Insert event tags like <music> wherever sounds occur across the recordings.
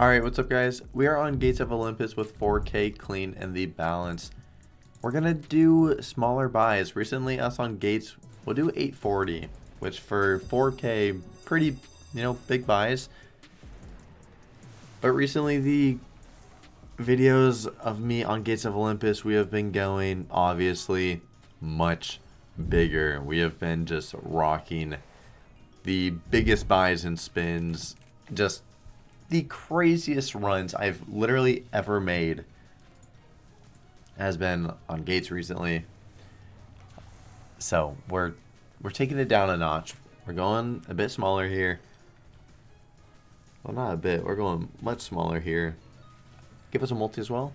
Alright, what's up guys? We are on Gates of Olympus with 4K clean and the balance. We're gonna do smaller buys. Recently us on Gates, we'll do 840, which for 4K, pretty, you know, big buys. But recently the videos of me on Gates of Olympus, we have been going, obviously, much bigger. We have been just rocking the biggest buys and spins, just the craziest runs I've literally ever made has been on Gates recently. So we're we're taking it down a notch. We're going a bit smaller here. Well, not a bit. We're going much smaller here. Give us a multi as well.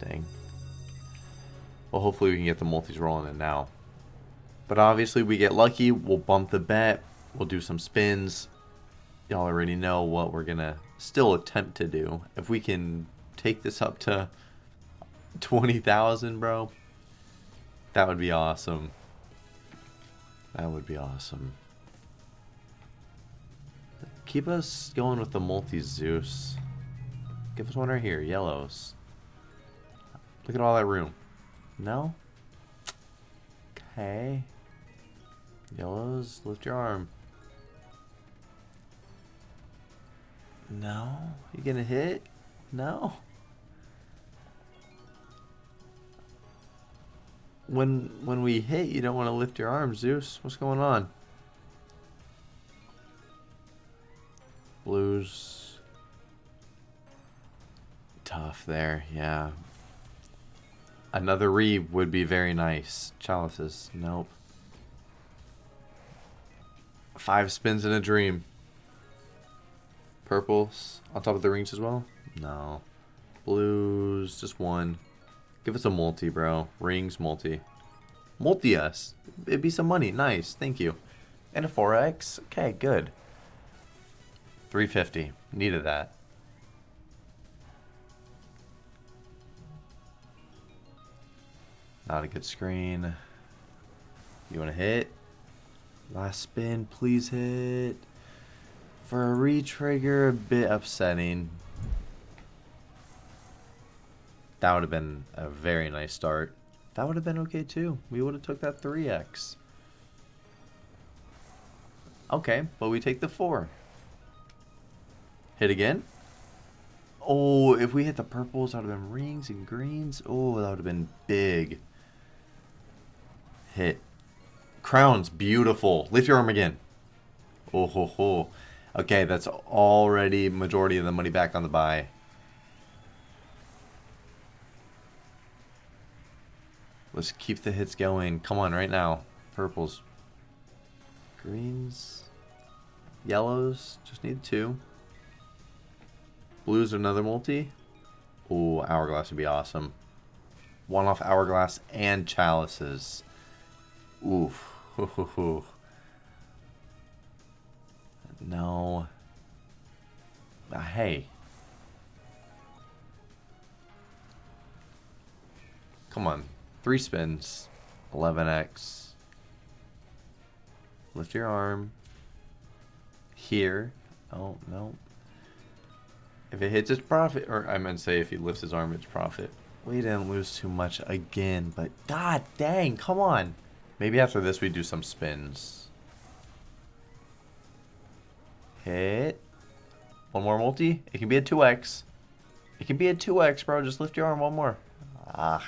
Dang. Well, hopefully we can get the multis rolling in now. But obviously we get lucky. We'll bump the bet. We'll do some spins y'all already know what we're gonna still attempt to do. If we can take this up to 20,000, bro, that would be awesome. That would be awesome. Keep us going with the multi-Zeus. Give us one right here, yellows. Look at all that room. No? Okay. Yellows, lift your arm. No. You gonna hit? No. When when we hit, you don't want to lift your arms, Zeus. What's going on? Blues. Tough there, yeah. Another Reeve would be very nice. Chalices, nope. Five spins in a dream. Purples on top of the rings as well? No. Blues, just one. Give us a multi, bro. Rings, multi. Multi us. It'd be some money. Nice. Thank you. And a 4x. Okay, good. 350. Needed that. Not a good screen. You want to hit? Last spin, please hit. For a retrigger, a bit upsetting. That would have been a very nice start. That would have been okay too. We would have took that 3x. Okay, but we take the 4. Hit again. Oh, if we hit the purples, that would have been rings and greens. Oh, that would have been big. Hit. Crowns, beautiful. Lift your arm again. Oh, ho, ho. Okay, that's already majority of the money back on the buy. Let's keep the hits going. Come on, right now. Purples. Greens. Yellows. Just need two. Blues another multi. Ooh, Hourglass would be awesome. One off Hourglass and Chalices. Oof. <laughs> No. Uh, hey. Come on. Three spins. 11x. Lift your arm. Here. Oh, no. If it hits, it's profit. Or I meant to say if he lifts his arm, it's profit. We didn't lose too much again, but god dang, come on. Maybe after this we do some spins. Hit. One more multi. It can be a 2x. It can be a 2x, bro. Just lift your arm one more. Ah.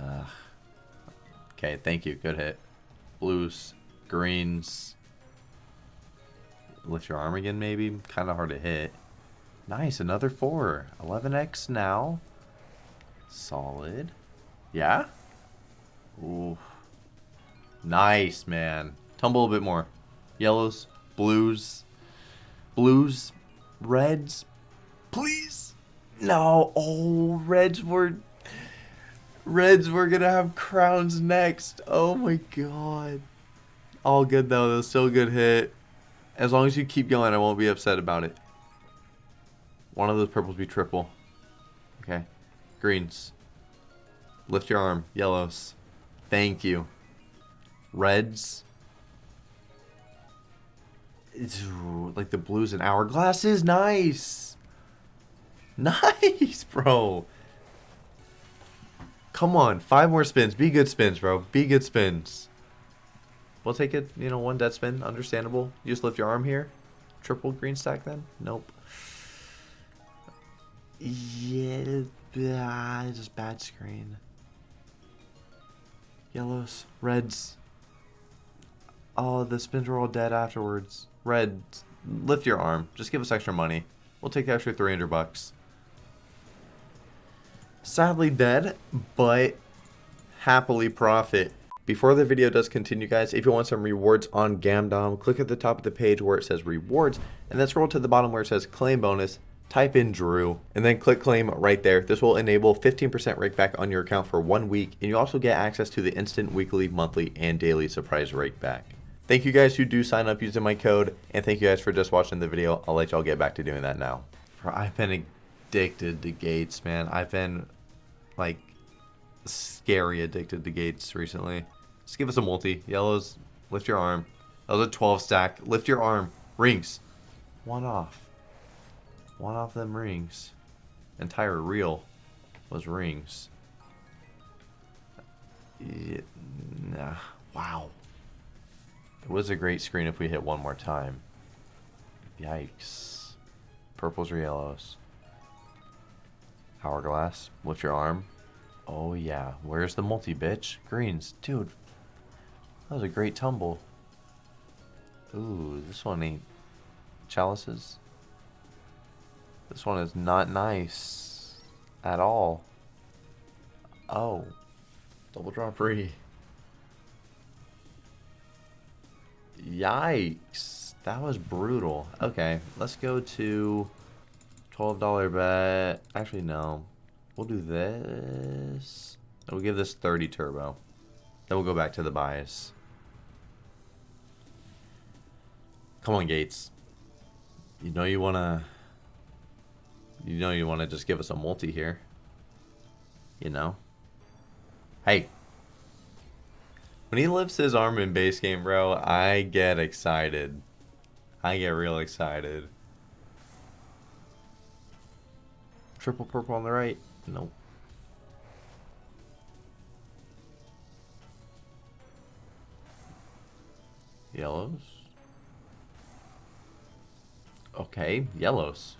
Ugh. Okay, thank you. Good hit. Blues, greens. Lift your arm again, maybe. Kind of hard to hit. Nice, another 4. 11x now. Solid. Yeah? Ooh. Nice, man. Tumble a bit more. Yellows, blues, blues, reds. Please. No. Oh, reds were... Reds were to have crowns next. Oh, my God. All good, though. That was still a good hit. As long as you keep going, I won't be upset about it. One of those purples be triple. Okay. Greens. Lift your arm. Yellows. Thank you. Reds. It's like the blues and hourglass is nice. Nice, <laughs> bro. Come on, five more spins. Be good spins, bro. Be good spins. We'll take it, you know, one dead spin. Understandable. You just lift your arm here. Triple green stack then? Nope. Yeah, ah, just bad screen. Yellows, reds. Oh, the spins were all dead afterwards. Reds, lift your arm. Just give us extra money. We'll take the extra 300 bucks. Sadly dead, but happily profit. Before the video does continue, guys, if you want some rewards on Gamdom, click at the top of the page where it says rewards, and then scroll to the bottom where it says claim bonus, type in Drew, and then click claim right there. This will enable 15% rake back on your account for one week, and you also get access to the instant weekly, monthly, and daily surprise rake back. Thank you guys who do sign up using my code, and thank you guys for just watching the video. I'll let y'all get back to doing that now. I've been addicted to gates, man. I've been, like, scary addicted to gates recently. Just give us a multi. Yellows, lift your arm. That was a 12 stack. Lift your arm. Rings. One off. One off them rings. Entire reel was rings. Yeah, nah. Wow. It was a great screen if we hit one more time. Yikes. Purples or yellows. Hourglass. Lift your arm. Oh yeah. Where's the multi, bitch? Greens. Dude, that was a great tumble. Ooh, this one ain't chalices. This one is not nice at all. Oh, double drop free. Yikes, that was brutal. Okay, let's go to $12 bet. Actually, no. We'll do this. We'll give this 30 turbo. Then we'll go back to the bias. Come on, Gates. You know you want to... You know you want to just give us a multi here. You know? Hey. When he lifts his arm in base game, bro, I get excited. I get real excited. Triple purple on the right. Nope. Yellows. Okay, yellows.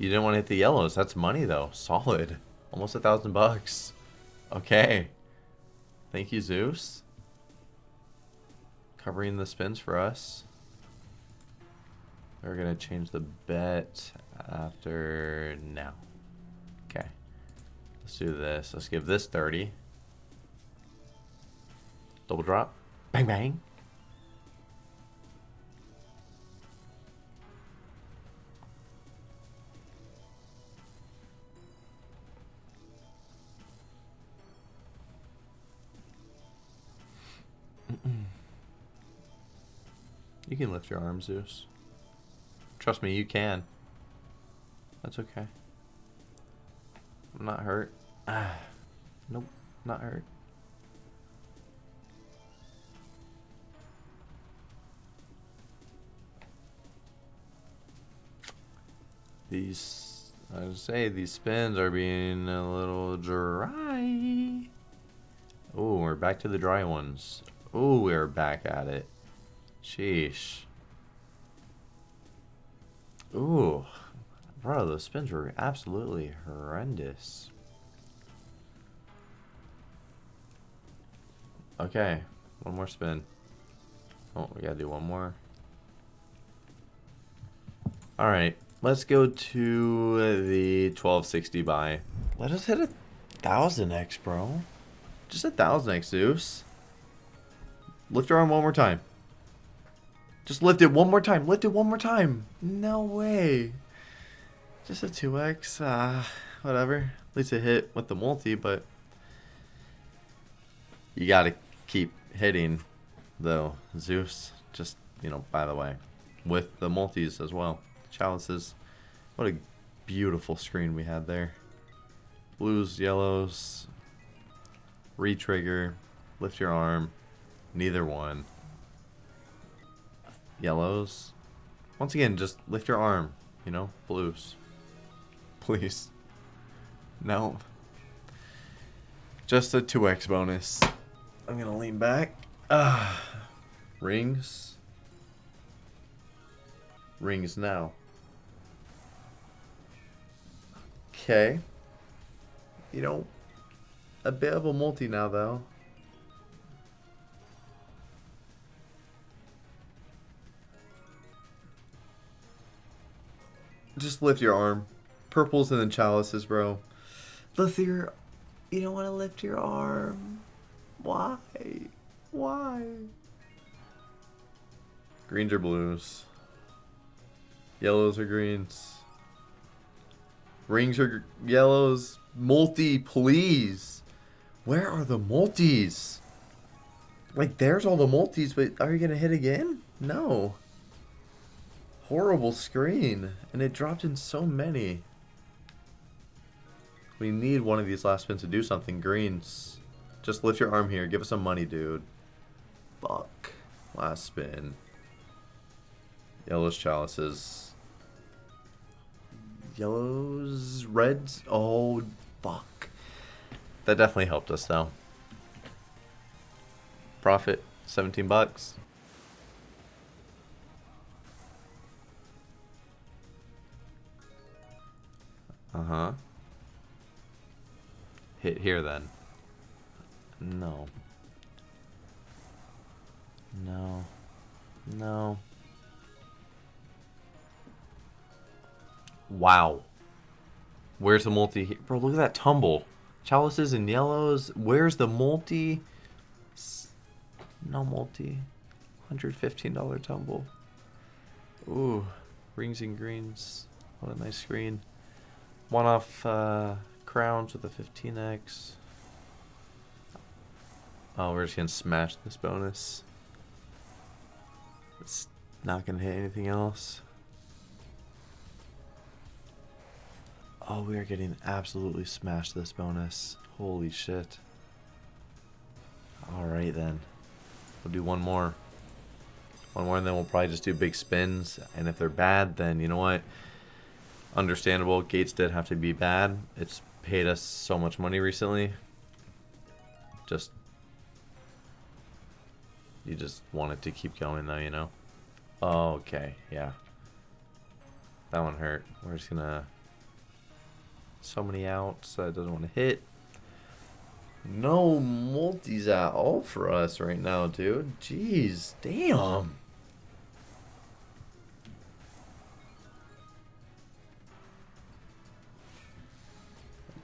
You didn't want to hit the yellows. That's money, though. Solid. Almost a thousand bucks. Okay. Thank you, Zeus. Covering the spins for us. We're going to change the bet after now. Okay. Let's do this. Let's give this 30. Double drop. Bang, bang. You can lift your arm, Zeus. Trust me, you can. That's okay. I'm not hurt. Ah, <sighs> nope, not hurt. These, I would say, these spins are being a little dry. Oh, we're back to the dry ones. Oh, we're back at it. Sheesh. Ooh. Bro, those spins were absolutely horrendous. Okay. One more spin. Oh, we gotta do one more. Alright. Let's go to the 1260 buy. Let us hit a 1000x, bro. Just a 1000x, Zeus. Lift your arm one more time. Just lift it one more time. Lift it one more time. No way. Just a 2x. Uh, whatever. At least it hit with the multi, but you got to keep hitting, though, Zeus. Just, you know, by the way, with the multis as well. Chalices. What a beautiful screen we had there. Blues, yellows, Retrigger. Lift your arm. Neither one. Yellows. Once again, just lift your arm. You know? Blues. <laughs> Please. No. Just a 2x bonus. I'm gonna lean back. <sighs> Rings. Rings now. Okay. You know, a bit of a multi now, though. Just lift your arm. Purples and then chalices, bro. Lift your... You don't want to lift your arm. Why? Why? Greens or blues? Yellows or greens? Rings or yellows? Multi, please. Where are the multis? Like, there's all the multis, but are you going to hit again? No. Horrible screen. And it dropped in so many. We need one of these last spins to do something. Greens. Just lift your arm here. Give us some money, dude. Fuck. Last spin. Yellows, chalices. Yellows, reds. Oh, fuck. That definitely helped us, though. Profit, 17 bucks. Uh-huh. Hit here, then. No. No. No. Wow. Where's the multi? Bro, look at that tumble. Chalices and yellows. Where's the multi? No multi. $115 tumble. Ooh. Rings and greens. What a nice screen. One off uh, crowns with a 15x. Oh, we're just gonna smash this bonus. It's not gonna hit anything else. Oh, we are getting absolutely smashed this bonus. Holy shit. Alright then. We'll do one more. One more and then we'll probably just do big spins. And if they're bad, then you know what? Understandable. Gates did have to be bad. It's paid us so much money recently. Just... You just want it to keep going though, you know? Okay. Yeah. That one hurt. We're just gonna so many outs that doesn't want to hit. No multis at all for us right now, dude. Jeez, damn.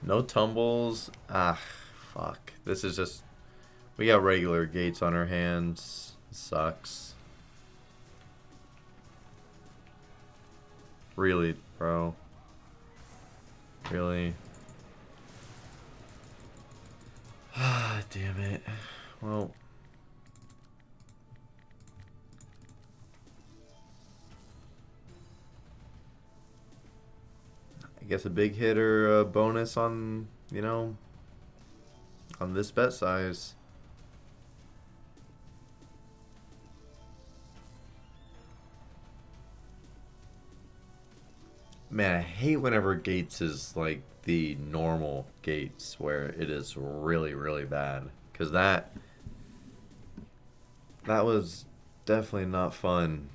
No tumbles. Ah, fuck. This is just... We got regular gates on our hands. sucks. Really, bro. Really? <sighs> Ah, damn it. Well... I guess a big hitter uh, bonus on, you know, on this bet size. Man, I hate whenever Gates is like the normal Gates where it is really, really bad. Because that, that was definitely not fun.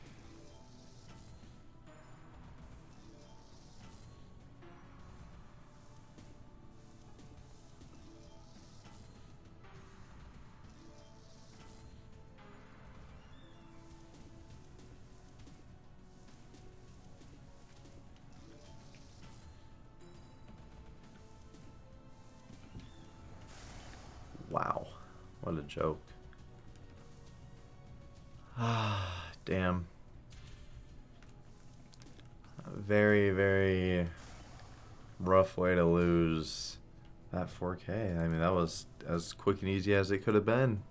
Wow. What a joke. Ah, damn. Very, very rough way to lose that 4K. I mean, that was as quick and easy as it could have been.